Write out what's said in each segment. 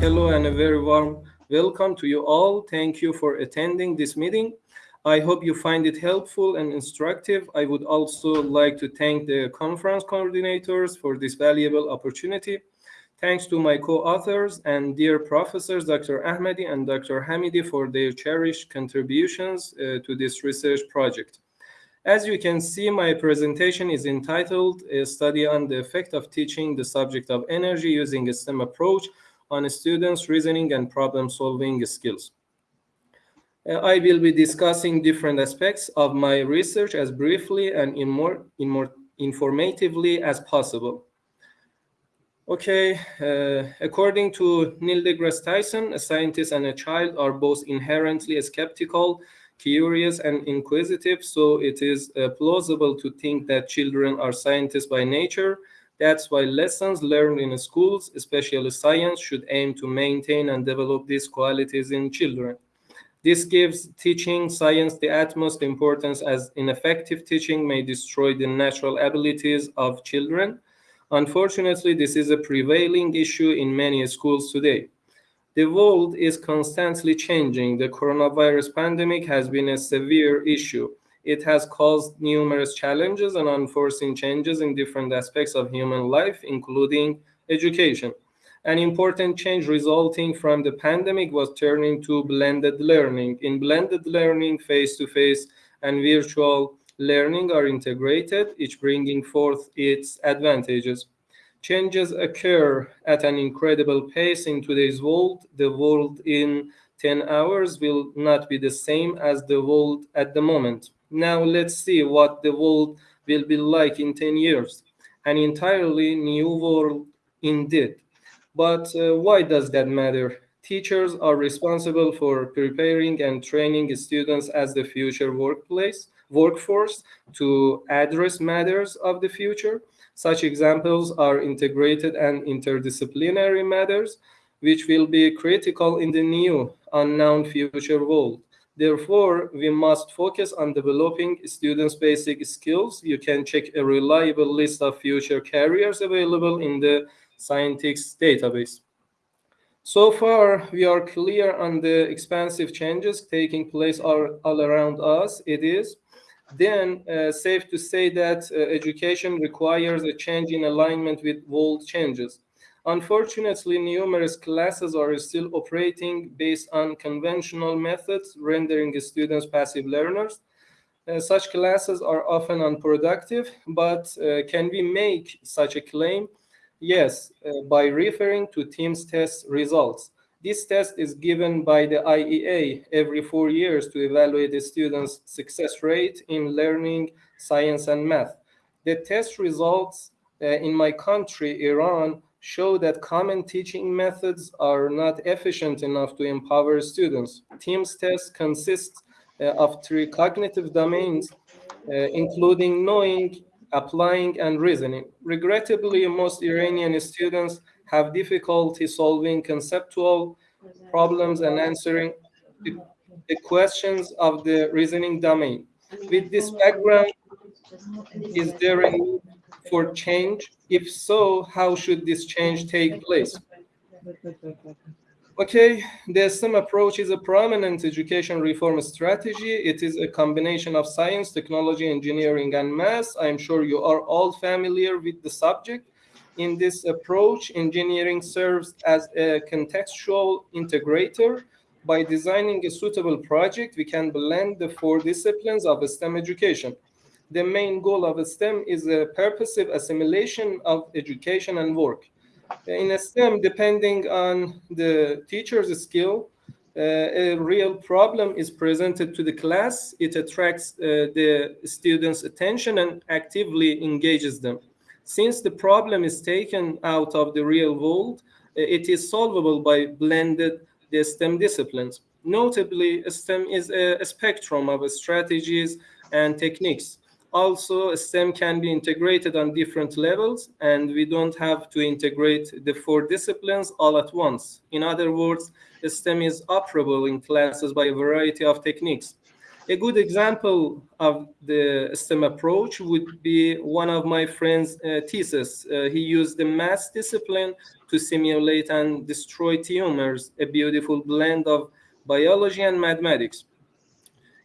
Hello and a very warm welcome to you all. Thank you for attending this meeting. I hope you find it helpful and instructive. I would also like to thank the conference coordinators for this valuable opportunity. Thanks to my co-authors and dear professors, Dr. Ahmadi and Dr. Hamidi for their cherished contributions uh, to this research project. As you can see, my presentation is entitled A Study on the Effect of Teaching the Subject of Energy Using a STEM Approach on Students' Reasoning and Problem-Solving Skills. Uh, I will be discussing different aspects of my research as briefly and in more, in more informatively as possible. Okay, uh, according to Neil deGrasse Tyson, a scientist and a child are both inherently skeptical, curious, and inquisitive, so it is uh, plausible to think that children are scientists by nature. That's why lessons learned in schools, especially science, should aim to maintain and develop these qualities in children. This gives teaching science the utmost importance as ineffective teaching may destroy the natural abilities of children. Unfortunately, this is a prevailing issue in many schools today. The world is constantly changing. The coronavirus pandemic has been a severe issue. It has caused numerous challenges and unforeseen changes in different aspects of human life, including education. An important change resulting from the pandemic was turning to blended learning. In blended learning, face-to-face -face and virtual learning are integrated, each bringing forth its advantages. Changes occur at an incredible pace in today's world. The world in 10 hours will not be the same as the world at the moment. Now let's see what the world will be like in 10 years. An entirely new world indeed. But uh, why does that matter? Teachers are responsible for preparing and training students as the future workplace, workforce to address matters of the future. Such examples are integrated and interdisciplinary matters, which will be critical in the new unknown future world. Therefore, we must focus on developing students' basic skills. You can check a reliable list of future careers available in the Scientix database. So far, we are clear on the expansive changes taking place all, all around us. It is then uh, safe to say that uh, education requires a change in alignment with world changes. Unfortunately, numerous classes are still operating based on conventional methods, rendering students passive learners. Uh, such classes are often unproductive, but uh, can we make such a claim? Yes, uh, by referring to TIMSS test results. This test is given by the IEA every four years to evaluate the students' success rate in learning science and math. The test results uh, in my country, Iran, show that common teaching methods are not efficient enough to empower students. TIMSS test consists uh, of three cognitive domains, uh, including knowing, applying and reasoning. Regrettably, most Iranian students have difficulty solving conceptual problems and answering the, the questions of the reasoning domain. With this background, is there a for change? If so, how should this change take place? Okay, the STEM approach is a prominent education reform strategy. It is a combination of science, technology, engineering, and math. I'm sure you are all familiar with the subject. In this approach, engineering serves as a contextual integrator. By designing a suitable project, we can blend the four disciplines of STEM education. The main goal of STEM is a purposive assimilation of education and work in STEM, depending on the teacher's skill, uh, a real problem is presented to the class. It attracts uh, the students' attention and actively engages them. Since the problem is taken out of the real world, uh, it is solvable by blended the STEM disciplines. Notably, STEM is a, a spectrum of strategies and techniques also STEM can be integrated on different levels and we don't have to integrate the four disciplines all at once. In other words, STEM is operable in classes by a variety of techniques. A good example of the STEM approach would be one of my friend's uh, thesis. Uh, he used the math discipline to simulate and destroy tumors, a beautiful blend of biology and mathematics.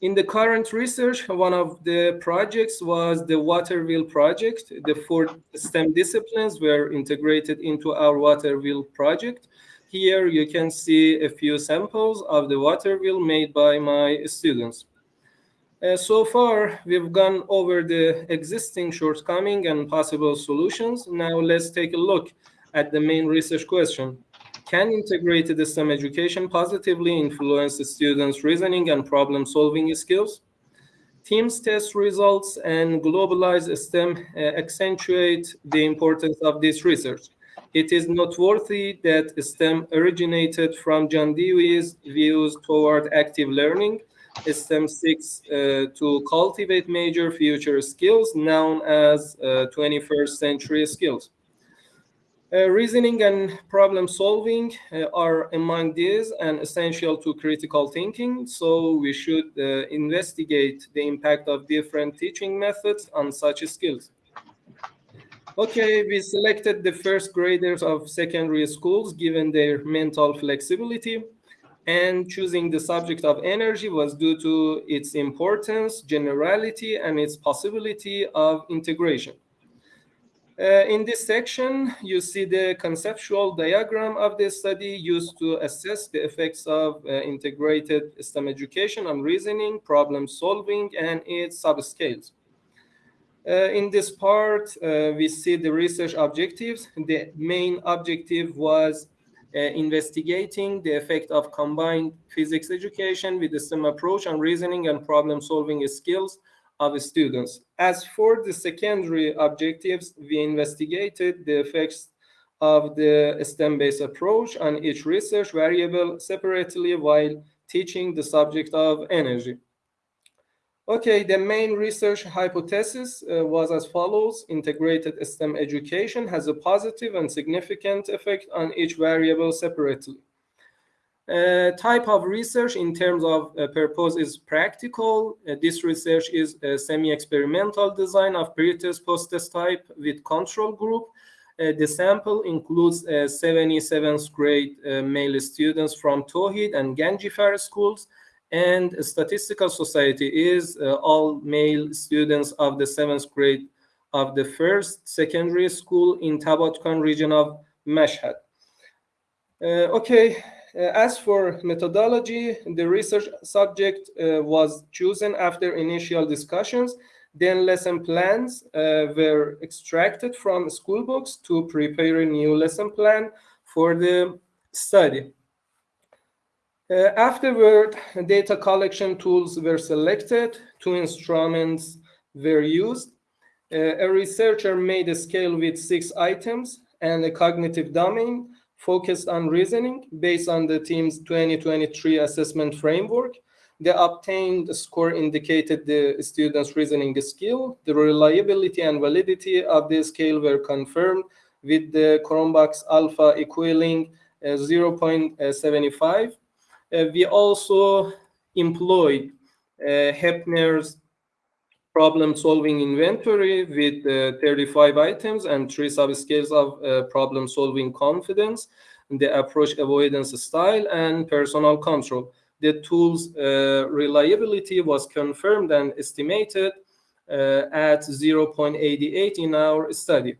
In the current research, one of the projects was the water wheel project. The four STEM disciplines were integrated into our water wheel project. Here you can see a few samples of the water wheel made by my students. Uh, so far, we've gone over the existing shortcoming and possible solutions. Now let's take a look at the main research question. Can integrated STEM education positively influence students' reasoning and problem-solving skills? TIMSS test results and globalized STEM uh, accentuate the importance of this research. It is noteworthy that STEM originated from John Dewey's views toward active learning. STEM seeks uh, to cultivate major future skills known as uh, 21st century skills. Uh, reasoning and problem solving uh, are among these and essential to critical thinking. So we should uh, investigate the impact of different teaching methods on such skills. Okay, we selected the first graders of secondary schools given their mental flexibility and choosing the subject of energy was due to its importance, generality, and its possibility of integration. Uh, in this section, you see the conceptual diagram of the study used to assess the effects of uh, integrated STEM education on reasoning, problem solving, and its subscales. Uh, in this part, uh, we see the research objectives. The main objective was uh, investigating the effect of combined physics education with the STEM approach on reasoning and problem solving skills of students. As for the secondary objectives, we investigated the effects of the STEM-based approach on each research variable separately while teaching the subject of energy. Okay, the main research hypothesis uh, was as follows. Integrated STEM education has a positive and significant effect on each variable separately. Uh, type of research in terms of uh, purpose is practical. Uh, this research is a semi-experimental design of pre-test post-test type with control group. Uh, the sample includes 77th uh, grade uh, male students from Tohid and Ganjifar schools and statistical society is all male students of the seventh grade of the first secondary school in Tabadkan region of Mashhad. okay, as for methodology, the research subject uh, was chosen after initial discussions. Then lesson plans uh, were extracted from school books to prepare a new lesson plan for the study. Uh, afterward, data collection tools were selected, two instruments were used. Uh, a researcher made a scale with six items and a cognitive domain focused on reasoning based on the TIMSS 2023 assessment framework. The obtained score indicated the student's reasoning skill. The reliability and validity of the scale were confirmed with the Cronbach's alpha equaling uh, 0.75. Uh, we also employed uh, Heppner's problem-solving inventory with uh, 35 items and three subscales of uh, problem-solving confidence, the approach avoidance style, and personal control. The tool's uh, reliability was confirmed and estimated at 0.88 in our study.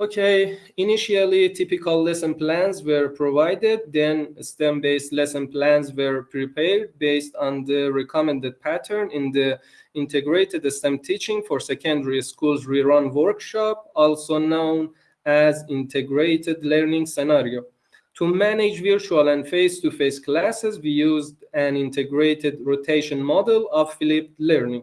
Okay, initially typical lesson plans were provided, then STEM-based lesson plans were prepared based on the recommended pattern in the integrated STEM teaching for secondary schools rerun workshop, also known as integrated learning scenario. To manage virtual and face-to-face -face classes, we used an integrated rotation model of flipped learning.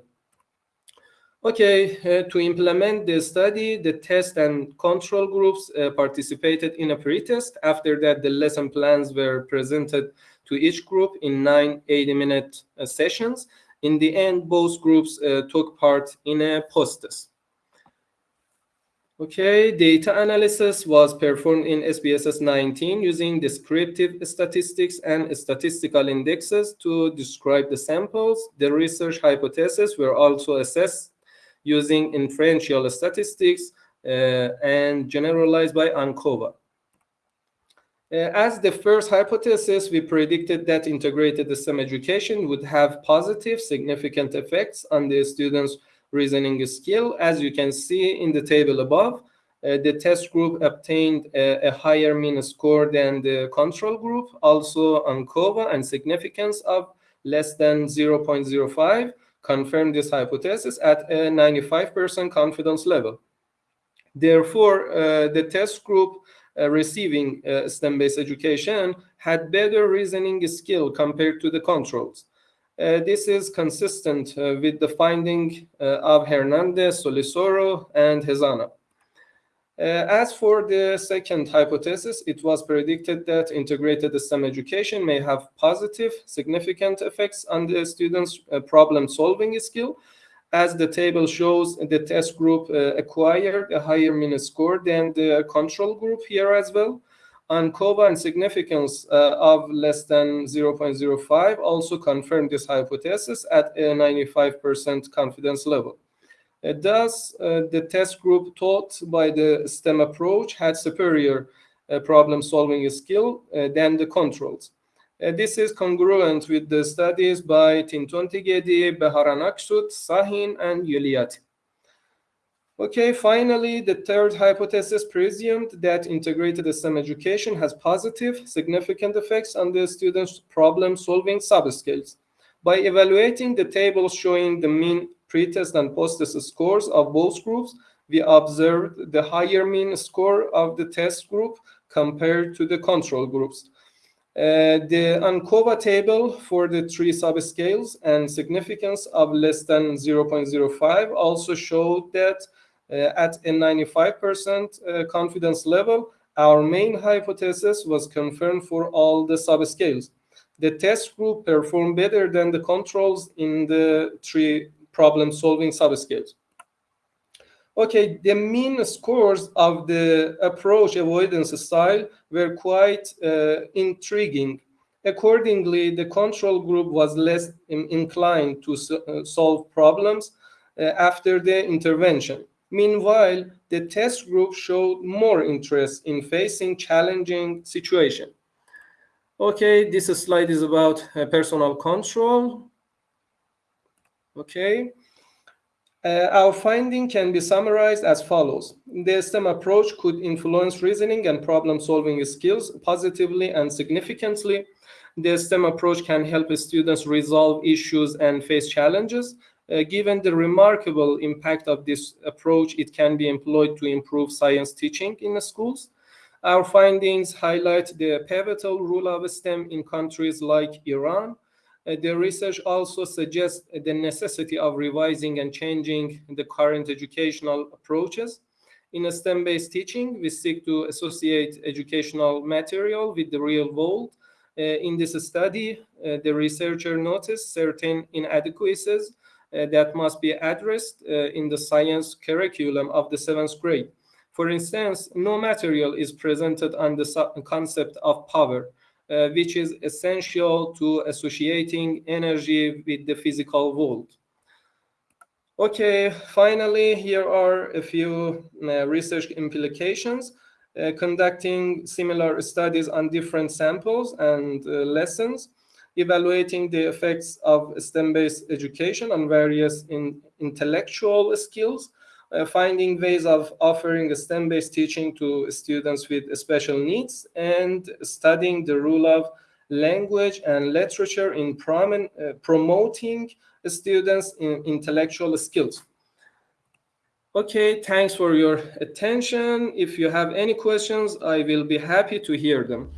Okay, uh, to implement the study, the test and control groups uh, participated in a pre-test. After that, the lesson plans were presented to each group in nine 80-minute uh, sessions. In the end, both groups uh, took part in a post-test. Okay, data analysis was performed in SPSS 19 using descriptive statistics and statistical indexes to describe the samples. The research hypotheses were also assessed using inferential statistics uh, and generalized by ANCOVA. Uh, as the first hypothesis, we predicted that integrated STEM education would have positive, significant effects on the students' reasoning skill. As you can see in the table above, uh, the test group obtained a, a, higher mean score than the control group, also ANCOVA and significance of less than 0.05 confirmed this hypothesis at a 95% confidence level. Therefore, uh, the test group uh, receiving uh, STEM-based education had better reasoning skill compared to the controls. Uh, this is consistent uh, with the finding uh, of Hernandez, Solisoro, and Hezana. Uh, as for the second hypothesis, it was predicted that integrated STEM education may have positive, significant effects on the students' uh, problem-solving skill. As the table shows, the test group uh, acquired a higher mean score than the control group here as well. ANCOVA and significance uh, of less than 0.05 also confirmed this hypothesis at a 95% confidence level. Uh, thus, uh, the test group taught by the STEM approach had superior uh, problem-solving skill than the controls. This is congruent with the studies by Tintontigedi, Beharan Aksut, Sahin, and Yuliati. Okay, finally, the third hypothesis presumed that integrated STEM education has positive, significant effects on the students' problem-solving subskills. By evaluating the tables showing the mean pretest and post-test scores of both groups, we observed the higher mean score of the test group compared to the control groups. Uh, the ANCOVA table for the three subscales and significance of less than 0.05 also showed that uh, at a 95% uh, confidence level, our main hypothesis was confirmed for all the subscales. The test group performed better than the controls in the three problem-solving subscales. Okay, the mean scores of the approach avoidance style were quite uh, intriguing. Accordingly, the control group was less in inclined to so, uh, solve problems uh, after the intervention. Meanwhile, the test group showed more interest in facing challenging situation. Okay, this slide is about uh, personal control. Okay. Uh, our finding can be summarized as follows. The STEM approach could influence reasoning and problem-solving skills positively and significantly. The STEM approach can help students resolve issues and face challenges. Uh, given the remarkable impact of this approach, it can be employed to improve science teaching in the schools. Our findings highlight the pivotal role of STEM in countries like Iran, the research also suggests the necessity of revising and changing the current educational approaches. In a STEM-based teaching, we seek to associate educational material with the real world. Uh, in this study, uh, the researcher noticed certain inadequacies uh, that must be addressed uh, in the science curriculum of the seventh grade. For instance, no material is presented on the concept of power, uh, which is essential to associating energy with the physical world. Okay, finally, here are a few uh, research implications. Uh, conducting similar studies on different samples and uh, lessons, evaluating the effects of STEM-based education on various in intellectual skills, uh, finding ways of offering STEM-based teaching to students with special needs, and studying the role of language and literature in prom uh, promoting students in intellectual skills. Okay, thanks for your attention. If you have any questions, I will be happy to hear them.